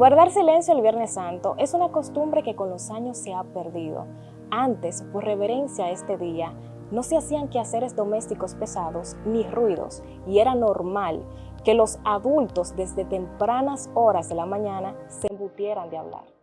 Guardar silencio el Viernes Santo es una costumbre que con los años se ha perdido. Antes, por reverencia a este día, no se hacían quehaceres domésticos pesados ni ruidos y era normal que los adultos desde tempranas horas de la mañana se embutieran de hablar.